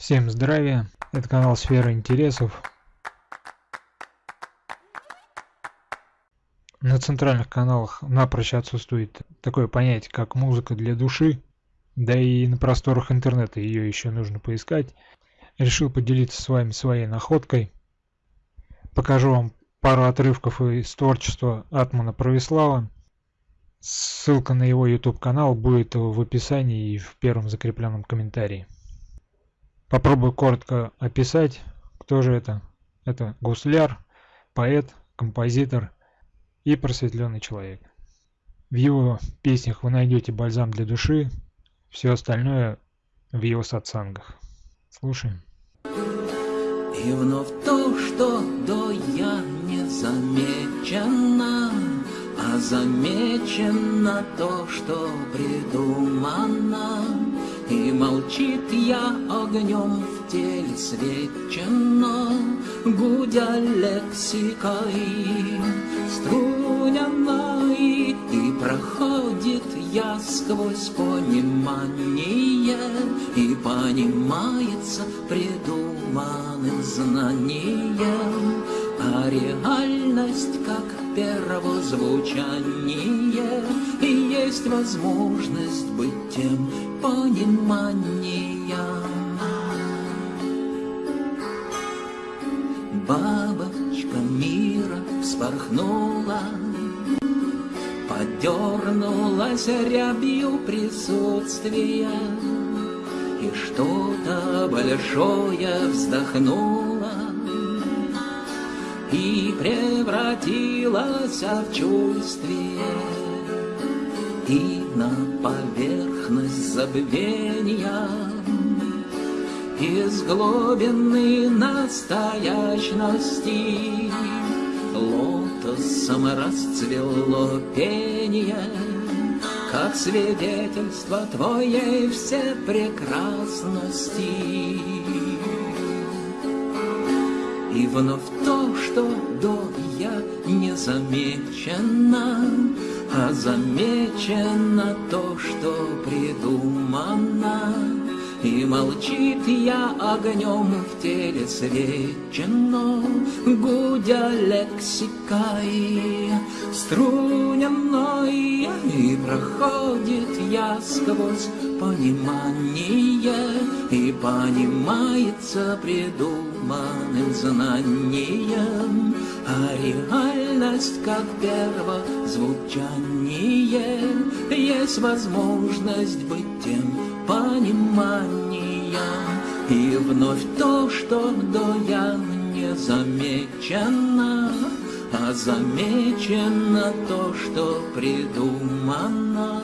Всем здравия, это канал Сфера Интересов. На центральных каналах напрочь отсутствует такое понятие, как музыка для души, да и на просторах интернета ее еще нужно поискать. Решил поделиться с вами своей находкой. Покажу вам пару отрывков из творчества Атмана Правислава. Ссылка на его YouTube канал будет в описании и в первом закрепленном комментарии. Попробую коротко описать, кто же это. Это гусляр, поэт, композитор и просветленный человек. В его песнях вы найдете бальзам для души, все остальное в его сатсангах. Слушаем. И вновь то, что до я не замечено, А замечено то, что придумано. И молчит я огнем в теле свечено, Гудя лексикой. Струняной, И проходит я сквозь понимание, И понимается придуманным знанием, А реальность как первозвучание, И есть возможность быть тем, понимания. Бабочка мира вспорхнула, Подернулась рябью присутствия, И что-то большое вздохнула, И превратилась в чувствие, И на поверхность забвения Из глубины настоящности Лотосом расцвело пение, Как свидетельство твоей всепрекрасности. И вновь то, что до я не замечено, а замечено то, что придумано. И молчит я огнем в теле свечено, Гудя лексикой струненной, И проходит я сквозь понимание, И понимается придуманным знанием, А реальность как первозвучание, Есть возможность быть тем пониманием, И вновь то, что до я не замечено, А замечено то, что придумано.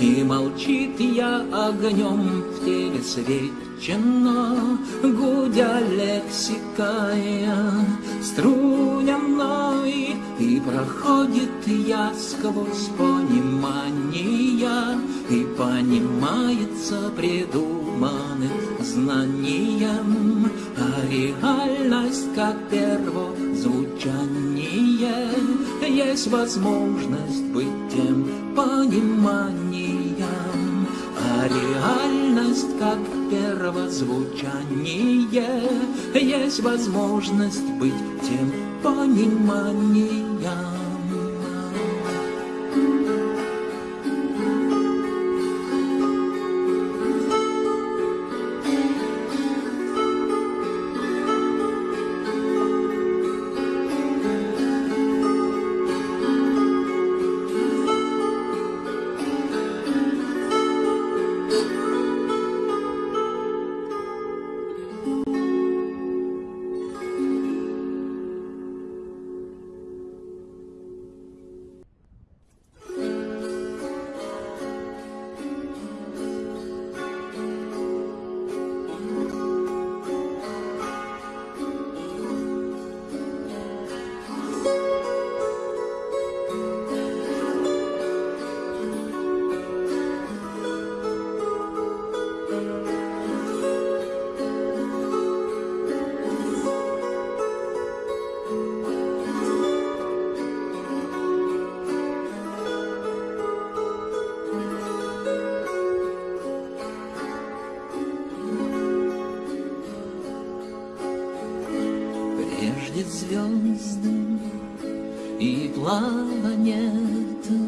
И молчит я огнем в теле свечено, Гудя лексикая. Струняной, И проходит я сквозь понимания, И понимается придуманным знанием, А реальность как первозвучание, Есть возможность быть тем пониманием, А реальность как первозвучание, Есть возможность быть тем пониманием. И планеты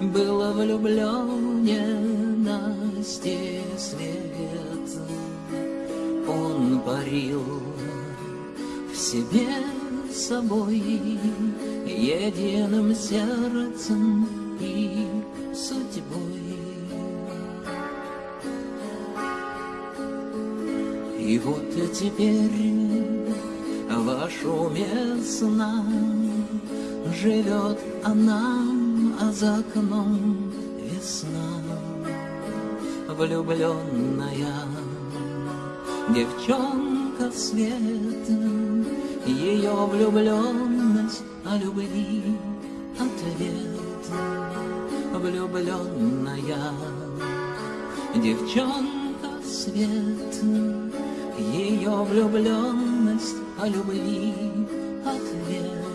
Было влюбленности свет Он парил в себе собой Единым сердцем и судьбой. И вот теперь в шуме Живет она, а за окном весна Влюбленная девчонка света Ее влюбленность о любви ответ Влюбленная девчонка света ее влюбленность о любви ответ.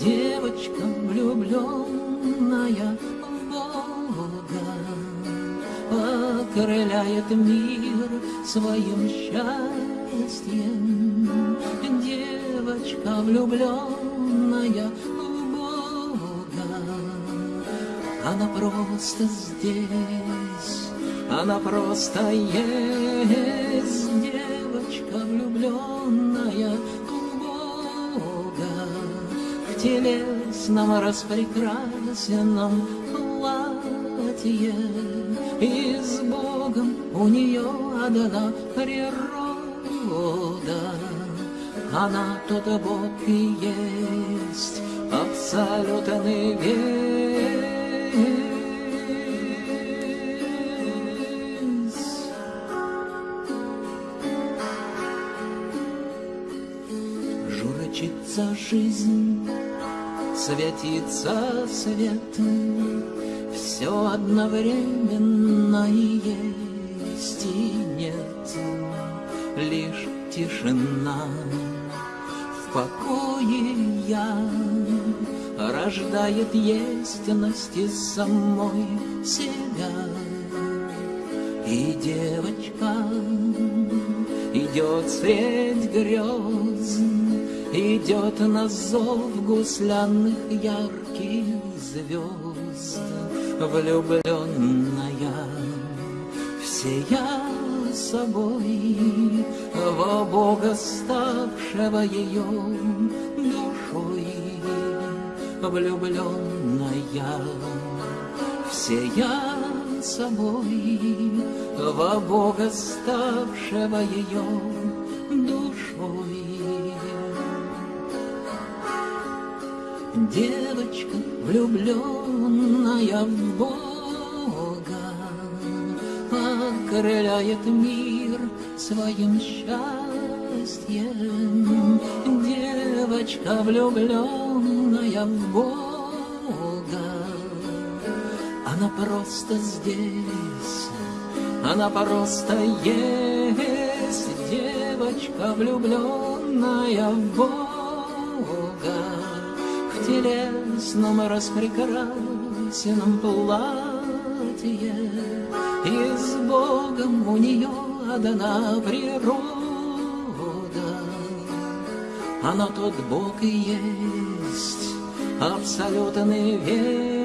Девочка влюбленная в Бога Окрыляет мир своим счастьем. Девочка влюбленная в Бога Она просто здесь она просто есть девочка влюбленная телесном распрекрасенном платье. И с Богом у нее одна природа. Она тот Бог и есть абсолютный весь. Журчится жизнь, светится светом, Все одновременно и есть и нет, Лишь тишина. В покое я Рождает естность из самой себя. И девочка идет средь грез, Идет на зов гуслянных ярких звезд, Влюбленная всея собой Во Бога ставшего ее душой, Влюбленная всея собой Во Бога ставшего ее душой. Девочка, влюбленная в Бога, Окрыляет мир своим счастьем. Девочка, влюбленная в Бога, Она просто здесь, она просто есть Девочка, влюбленная в Бога телесном распрекрасенном платье, И с Богом у нее одна природа. Она тот Бог и есть абсолютный весь.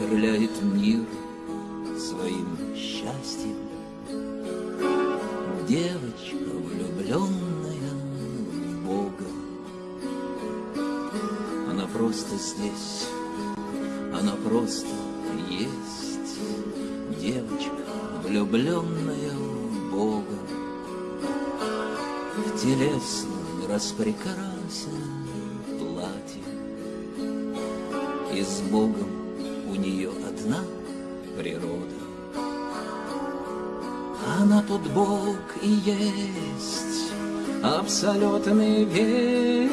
Окрыляет мир своим счастьем. Девочка, влюбленная в Бога, она просто здесь, она просто есть. Девочка, влюбленная в Бога, в телесном распрекрасенном платье и с Богом нее одна природа. Она тот Бог и есть абсолютный весь.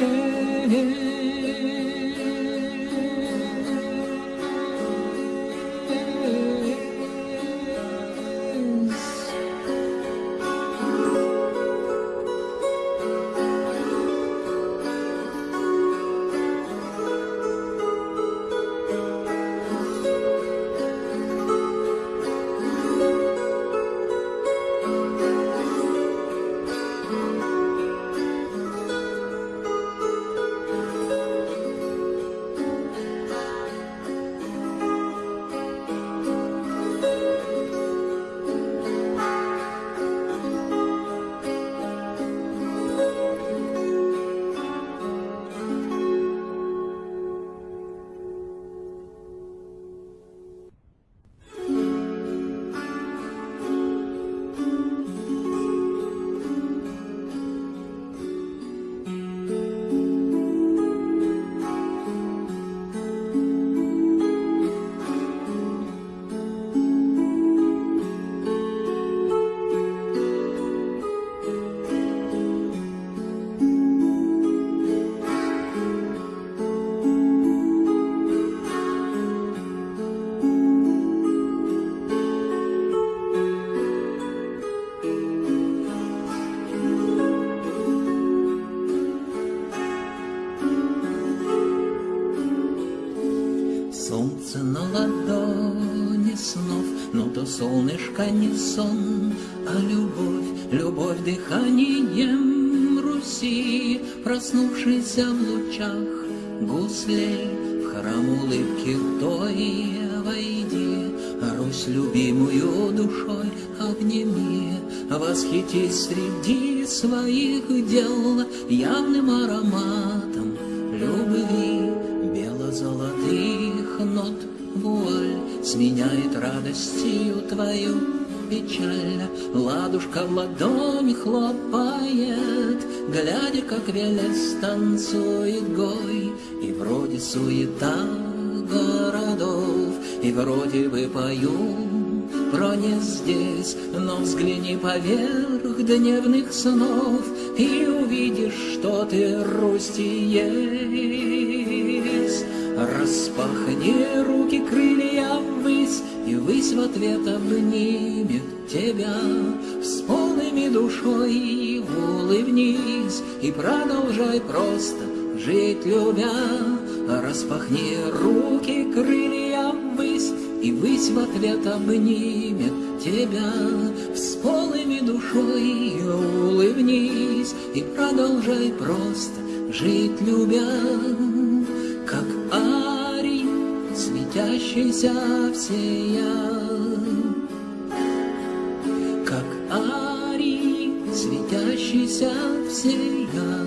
Солнышко не сон, а любовь, любовь дыханием Руси, проснувшийся в лучах гуслей, в храм улыбки той войди, Русь любимую душой обними, Восхитись среди своих дел явным ароматом любви бело-золотых нот вуаль Сменяет радостью твою печаль. Ладушка в ладони хлопает Глядя, как Велес танцует гой. И вроде суета городов И вроде бы пою про не здесь, но взгляни поверх дневных снов И увидишь, что ты есть. Распахни руки, крылья ввысь, И высь в ответ обнимет тебя. С полными душой улыбнись И продолжай просто жить любя. Распахни руки, крылья ввысь, И высь в ответ обнимет тебя. С полными душой улыбнись И продолжай просто жить любя светящийся всея. Как Арий, светящийся всея.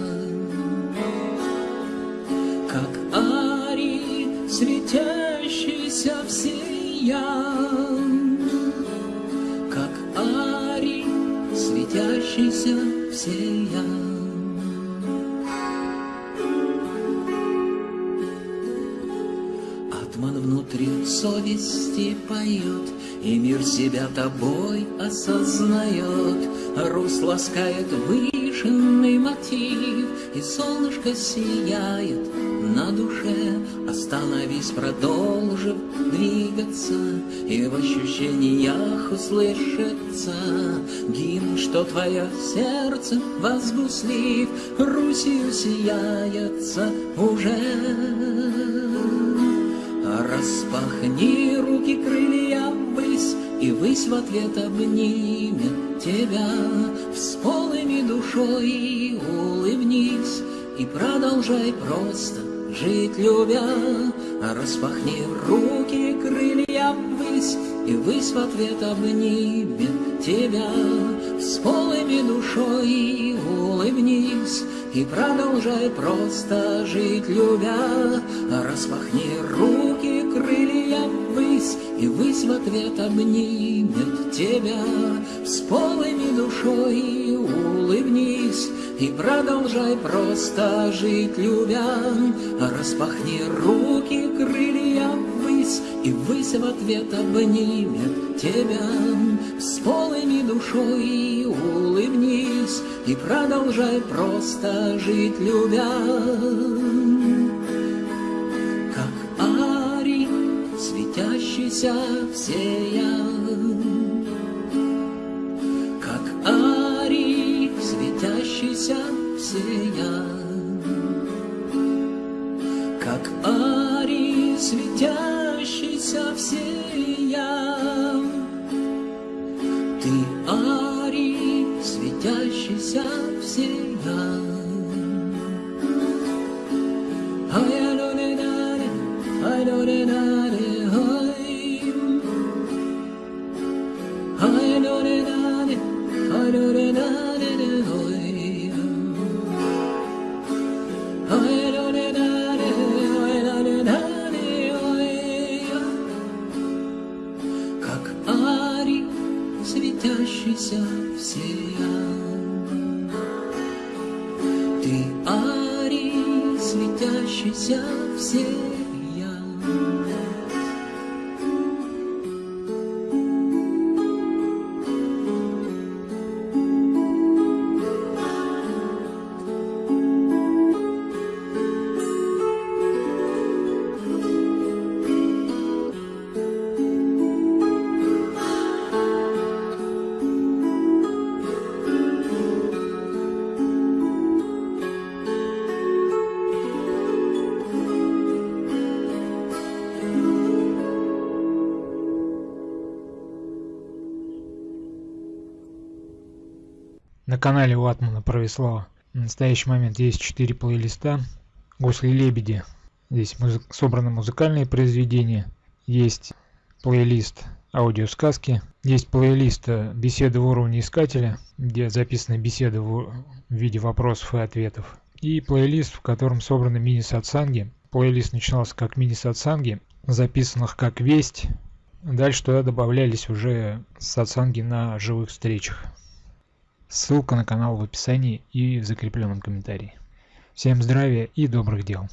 Совести поет, И мир себя тобой осознает. Рус ласкает вышенный мотив, И солнышко сияет на душе. Остановись, продолжив двигаться, И в ощущениях услышится Гимн, что твое сердце возгуслив, Русью сияется уже. Распахни руки, крылья ввысь, И высь в ответ обнимет тебя. С полными душой улыбнись И продолжай просто жить любя. Распахни руки, крылья ввысь, И высь в ответ обнимет тебя. С полными душой улыбнись И продолжай просто жить любя. Распахни руки, И высь в ответ обнимет тебя. С полыми душой улыбнись И продолжай просто жить любя. Распахни руки, крылья ввысь, И высь в ответ обнимет тебя. С полыми душой улыбнись И продолжай просто жить любя. Светящийся всея. Как светящийся всея. Канале Ватмана Провислава в настоящий момент есть 4 плейлиста. Гусли-лебеди. Здесь музы собраны музыкальные произведения. Есть плейлист аудиосказки. Есть плейлист э, беседы в уровне искателя, где записаны беседы в виде вопросов и ответов. И плейлист, в котором собраны мини-сатсанги. Плейлист начинался как мини-сатсанги, записанных как весть. Дальше туда добавлялись уже сатсанги на живых встречах. Ссылка на канал в описании и в закрепленном комментарии. Всем здравия и добрых дел!